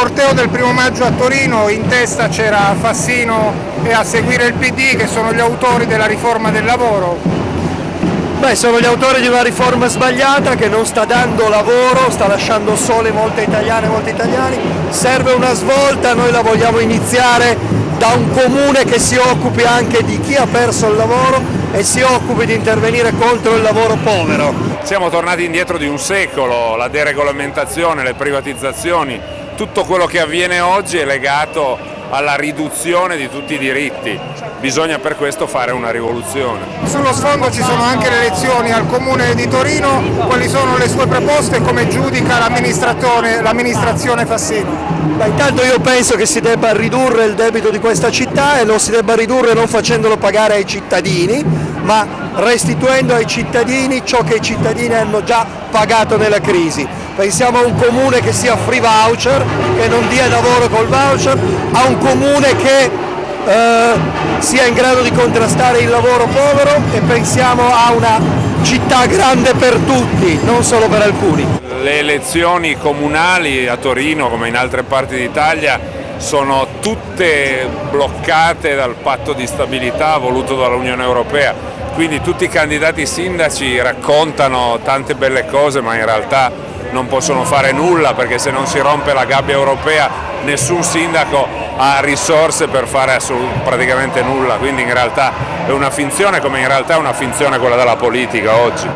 corteo del primo maggio a Torino in testa c'era Fassino e a seguire il PD che sono gli autori della riforma del lavoro. Beh, sono gli autori di una riforma sbagliata che non sta dando lavoro, sta lasciando sole molte italiane e molti italiani. Serve una svolta, noi la vogliamo iniziare da un comune che si occupi anche di chi ha perso il lavoro e si occupi di intervenire contro il lavoro povero. Siamo tornati indietro di un secolo, la deregolamentazione, le privatizzazioni, tutto quello che avviene oggi è legato alla riduzione di tutti i diritti, bisogna per questo fare una rivoluzione. Sullo sfondo ci sono anche le elezioni al Comune di Torino, quali sono le sue proposte e come giudica l'amministrazione Fassino? Ma intanto io penso che si debba ridurre il debito di questa città e lo si debba ridurre non facendolo pagare ai cittadini, ma restituendo ai cittadini ciò che i cittadini hanno già pagato nella crisi. Pensiamo a un comune che sia free voucher, che non dia lavoro col voucher, a un comune che eh, sia in grado di contrastare il lavoro povero e pensiamo a una città grande per tutti, non solo per alcuni. Le elezioni comunali a Torino come in altre parti d'Italia sono tutte bloccate dal patto di stabilità voluto dall'Unione Europea, quindi tutti i candidati sindaci raccontano tante belle cose ma in realtà non possono fare nulla perché se non si rompe la gabbia europea nessun sindaco ha risorse per fare praticamente nulla, quindi in realtà è una finzione come in realtà è una finzione quella della politica oggi.